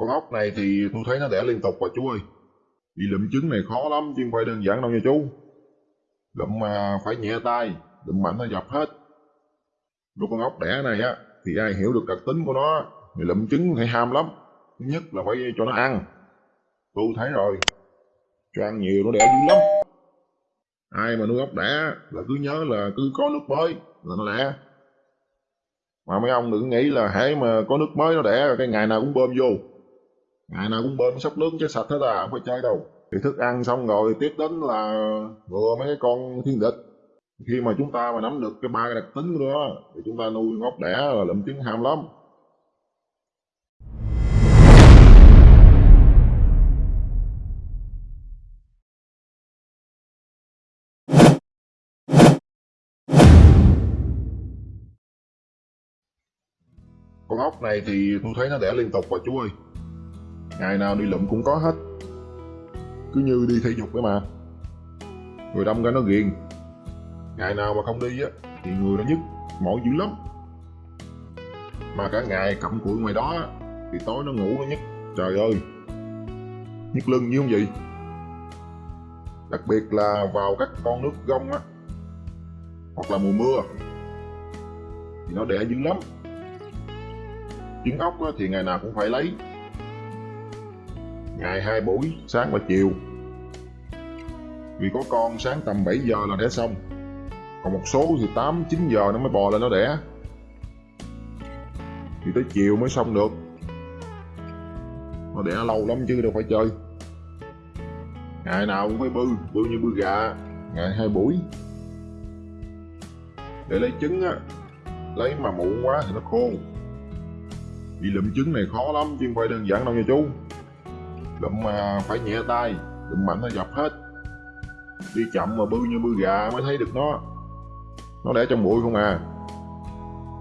Con ốc này thì tôi thấy nó đẻ liên tục rồi chú ơi. Đi lụm trứng này khó lắm chứ không phải đơn giản đâu nha chú. Lụm mà phải nhẹ tay, lụm mạnh nó dập hết. Lúc con ốc đẻ này á, thì ai hiểu được đặc tính của nó, thì lụm trứng thì ham lắm. Thứ nhất là phải cho nó ăn. Tôi thấy rồi, cho ăn nhiều nó đẻ dữ lắm. Ai mà nuôi ốc đẻ là cứ nhớ là cứ có nước mới là nó đẻ. Mà mấy ông đừng nghĩ là hãy mà có nước mới nó đẻ rồi cái ngày nào cũng bơm vô. Ngày nào cũng bơm sóc nước cho sạch hết à, không phải chơi đâu. Thì thức ăn xong rồi tiếp đến là vừa mấy cái con thiên địch. Khi mà chúng ta mà nắm được cái ba cái đặc tính của nó thì chúng ta nuôi ốc đẻ là lụm trứng ham lắm. Con ốc này thì tôi thấy nó đẻ liên tục rồi chú ơi. Ngày nào đi lụm cũng có hết. Cứ như đi thể dục vậy mà. Người đâm ra nó ghiền. Ngày nào mà không đi á, thì người nó nhức, mỏi dữ lắm. Mà cả ngày cặm cụi ngoài đó thì tối nó ngủ nó nhức. Trời ơi, nhức lưng như không vậy? Đặc biệt là vào các con nước gông á, hoặc là mùa mưa, thì nó đẻ dữ lắm trứng ốc á, thì ngày nào cũng phải lấy ngày hai buổi, sáng và chiều. Vì có con, sáng tầm 7 giờ là đẻ xong. Còn một số thì 8 9 giờ nó mới bò lên nó đẻ. Thì tới chiều mới xong được. Nó đẻ lâu lắm chứ, đâu phải chơi. Ngày nào cũng phải bư bư như bư gà. Ngày hai buổi. Để lấy trứng á, lấy mà muộn quá thì nó khô. Đi lụm trứng này khó lắm, chứ không phải đơn giản đâu nha chú lụm mà phải nhẹ tay. Đụng mạnh nó dập hết. Đi chậm mà bư như bư gà mới thấy được nó. Nó đẻ trong bụi không à?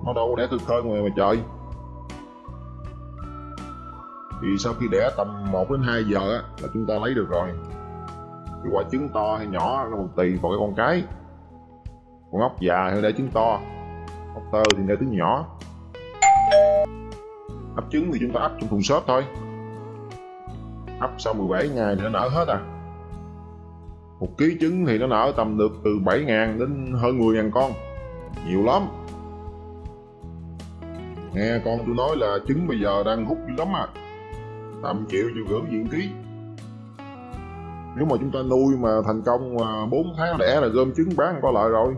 Nó đâu có đẻ khơi khơi ngoài mà trời. Thì sau khi đẻ tầm 1 đến 2 giờ á, là chúng ta lấy được rồi. Thì quả trứng to hay nhỏ nó còn tùy vào cái con cái. Con ốc già thì đẻ trứng to. Ốc tơ thì đẻ trứng nhỏ. Ấp trứng thì chúng ta ấp trong thùng xốp thôi ấp sau 17 ngày thì nó nở hết à. Một ký trứng thì nó nở tầm được từ 7.000 đến hơn 10.000 con. Nhiều lắm. Nghe con tôi nói là trứng bây giờ đang hút dữ lắm à. Tầm triệu triệu rưỡi diện ký. Nếu mà chúng ta nuôi mà thành công 4 tháng đẻ là gom trứng bán có lợi rồi.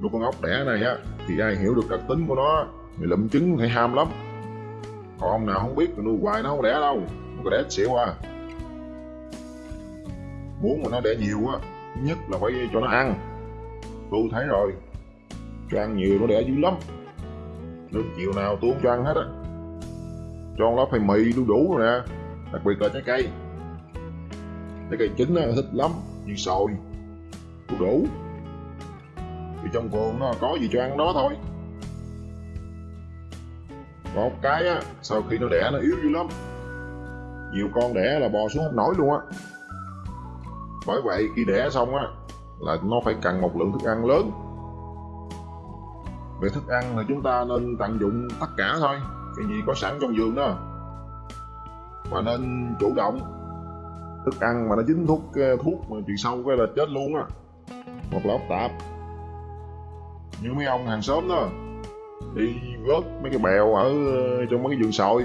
Nuôi con ốc đẻ này á, thì ai hiểu được đặc tính của nó, thì lụm trứng phải ham lắm còn ông nào không biết mà nuôi hoài nó không đẻ đâu nó có đẻ xỉu à. Muốn mà nó đẻ nhiều á, nhất là phải cho nó ăn. Tôi thấy rồi, cho ăn nhiều nó đẻ dữ lắm. Nước chiều nào tôi không cho ăn hết á. Cho nó phải mì đu đủ rồi nè, đặc biệt là trái cây. Trái cây chín á, thích lắm, như sồi đu đủ. Thì trong vườn nó có gì cho ăn đó thôi một cái á, sau khi nó đẻ nó yếu dữ lắm. Nhiều con đẻ là bò xuống không nổi luôn á. Bởi vậy, khi đẻ xong á, là nó phải cần một lượng thức ăn lớn. Về thức ăn thì chúng ta nên tận dụng tất cả thôi, cái gì có sẵn trong vườn đó. Và nên chủ động. Thức ăn mà nó dính thuốc ờ, thuốc mà chuyện sâu cái là chết luôn á. Hoặc là ốc tạp. Như mấy ông hàng xóm đó đi vớt mấy cái bèo ở ờ, trong mấy cái vườn sồi.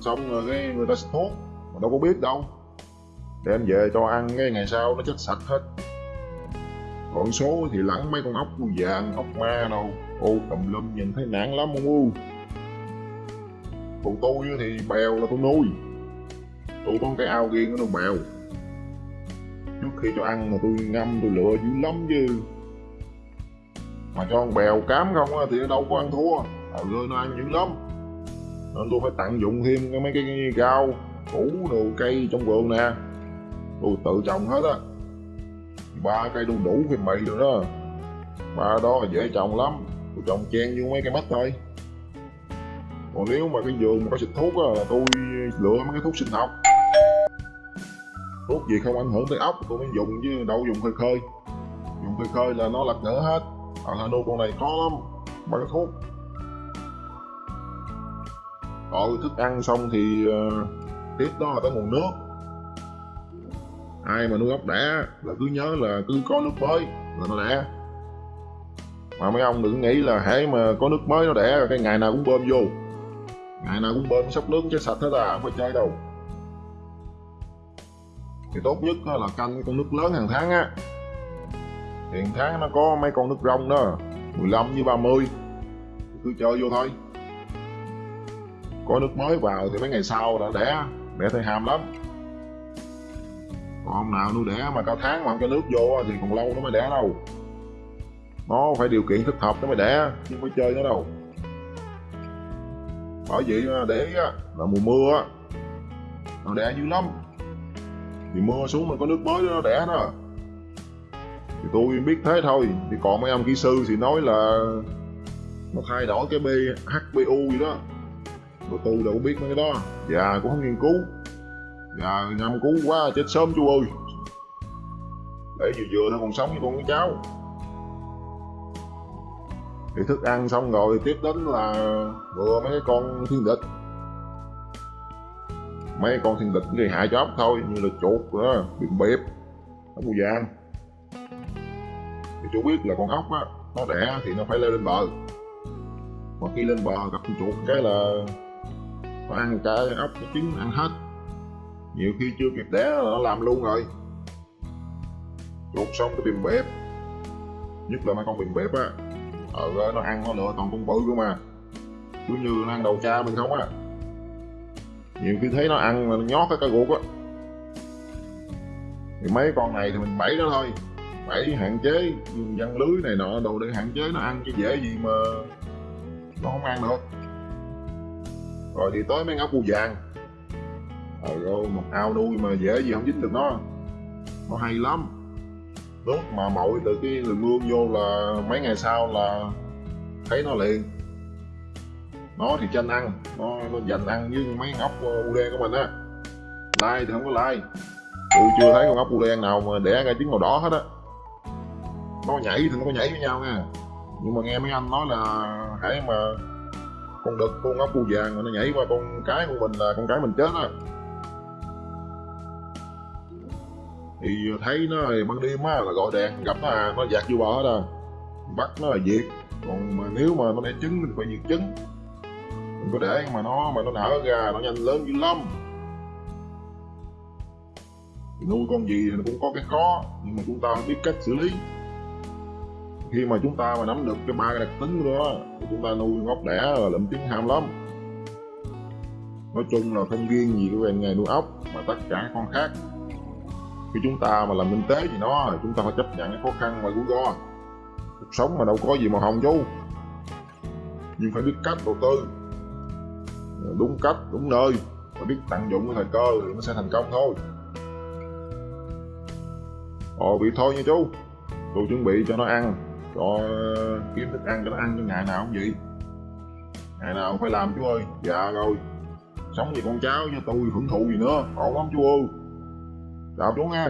Xong rồi cái người ta xịt thuốc mà đâu có biết đâu. Đem về cho ăn, cái ngày sau nó chết sạch hết. Còn số thì lẫn mấy con ốc vàng, ốc ma đâu. Ô, tùm lum, nhìn thấy nản lắm ông u? Còn tôi thì bèo là tôi nuôi. Tôi có cái ao riêng nó bèo. Trước khi cho ăn mà tôi ngâm, tôi lựa dữ lắm chứ mà cho con bèo cám không thì nó đâu có ăn thua. Ờ, Ở nó ăn dữ lắm. Nên tôi phải tận dụng thêm cái mấy cái rau, củ đồ cây trong vườn nè. Tôi tự trồng hết á. Ba cây đu đủ thì mì rồi đó. Ba đó là dễ trồng lắm. Tôi trồng chen vô mấy cây mít thôi. Còn nếu mà cái vườn mà có xịt thuốc á, là tôi lựa mấy cái thuốc sinh học. Thuốc gì không ảnh hưởng tới ốc, tôi mới dùng chứ đâu dùng khơi khơi. Dùng khơi khơi là nó lật ngỡ hết ở Hà Nội con này khó lắm bằng thuốc rồi ờ, thức ăn xong thì uh, tiếp đó là tới nguồn nước. Ai mà nuôi ốc đẻ là cứ nhớ là cứ có nước mới là nó đẻ. Mà mấy ông đừng nghĩ là hễ mà có nước mới nó đẻ rồi cái ngày nào cũng bơm vô. Ngày nào cũng bơm sắp nước cho sạch hết à không phải chơi đâu. Thì tốt nhất là canh con nước lớn hàng tháng á hàng tháng nó có mấy con nước rong đó. 15 với 30 cứ chơi vô thôi. Có nước mới vào thì mấy ngày sau đã đẻ. Đẻ thấy ham lắm. Còn ông nào nuôi đẻ mà cao tháng mà không cho nước vô thì còn lâu nó mới đẻ đâu. Nó phải điều kiện thích hợp nó mới đẻ, chứ không phải chơi nó đâu. Bởi vậy để là mùa mưa nó đẻ dữ lắm. Thì mưa xuống mình có nước mới nó đẻ đó thì tôi biết thế thôi. Thì còn mấy ông kỹ sư thì nói là nó thay đổi cái B HBU gì đó. Rồi tôi đâu biết mấy cái đó. Dạ cũng không nghiên cứu. Dạ nhầm cứu quá, chết sớm chú ơi. Để vừa vừa nó còn sống với con cái cháu. Thì thức ăn xong rồi tiếp đến là vừa mấy cái con thiên địch. Mấy con thiên địch gây hại cho ốc thôi, như là chuột đó biển bẹp, ốc bù vàng thì chú biết là con ốc á, nó đẻ thì nó phải leo lên bờ. Mà khi lên bờ gặp con chuột cái là nó ăn cả ốc, cái trứng ăn hết. Nhiều khi chưa kịp đẻ là nó làm luôn rồi. Chuột xong cái bìm bếp, nhất là mấy con bìm bếp á ờ nó ăn nó lựa toàn con bự cơ mà. Cứ như nó ăn đầu cha mình không á. Nhiều khi thấy nó ăn mà nó nhót cái ruột á. Thì mấy con này thì mình bẫy nó thôi phải hạn chế dùng văn lưới này nọ đồ để hạn chế nó ăn chứ dễ gì mà nó không ăn được. Rồi thì tới mấy ngóc bù vàng. Ờ rồi một ao nuôi mà dễ gì không dính được nó. Nó hay lắm. Nước mà mội từ cái đường mương vô là mấy ngày sau là thấy nó liền. Nó thì tranh ăn, nó nó dành ăn với mấy con ốc ờ, đen của mình á. Lai thì không có lai tôi chưa thấy con ốc u đen nào mà đẻ ra trứng màu đỏ hết á nó nhảy thì nó có nhảy với nhau nha. Nhưng mà nghe mấy anh nói là hãy mà con đực, con ốc bu vàng mà nó nhảy qua con cái của mình là con cái mình chết á. Thì thấy nó thì ban đêm á là gọi đèn, gặp nó à nó dạt vô bờ hết à. Bắt nó là diệt. Còn mà nếu mà nó đẻ trứng thì phải diệt trứng. Đừng có để mà nó mà nó nở ra, nó nhanh lớn dữ lắm. Nuôi con gì thì nó cũng có cái khó, nhưng mà chúng ta biết cách xử lý khi mà chúng ta mà nắm được cái ba cái đặc tính của nó thì chúng ta nuôi ốc đẻ là lụm tiếng ham lắm. Nói chung là không riêng gì cái về nghề nuôi ốc, mà tất cả con khác. Khi chúng ta mà làm kinh tế thì nó chúng ta phải chấp nhận cái khó khăn và rủi ro. Cuộc sống mà đâu có gì màu hồng chú. Nhưng phải biết cách đầu tư. Đúng cách, đúng nơi. Và biết tận dụng cái thời cơ thì nó sẽ thành công thôi. Ồ, bị thôi nha chú. Tôi chuẩn bị cho nó ăn cho kiếm thức ăn cho nó ăn cho ngày nào cũng vậy. Ngày nào cũng phải làm, chú ơi. Dạ rồi. Sống vì con cháu cho tôi, hưởng thụ gì nữa. Khổ lắm, chú ơi. Chào chú nghe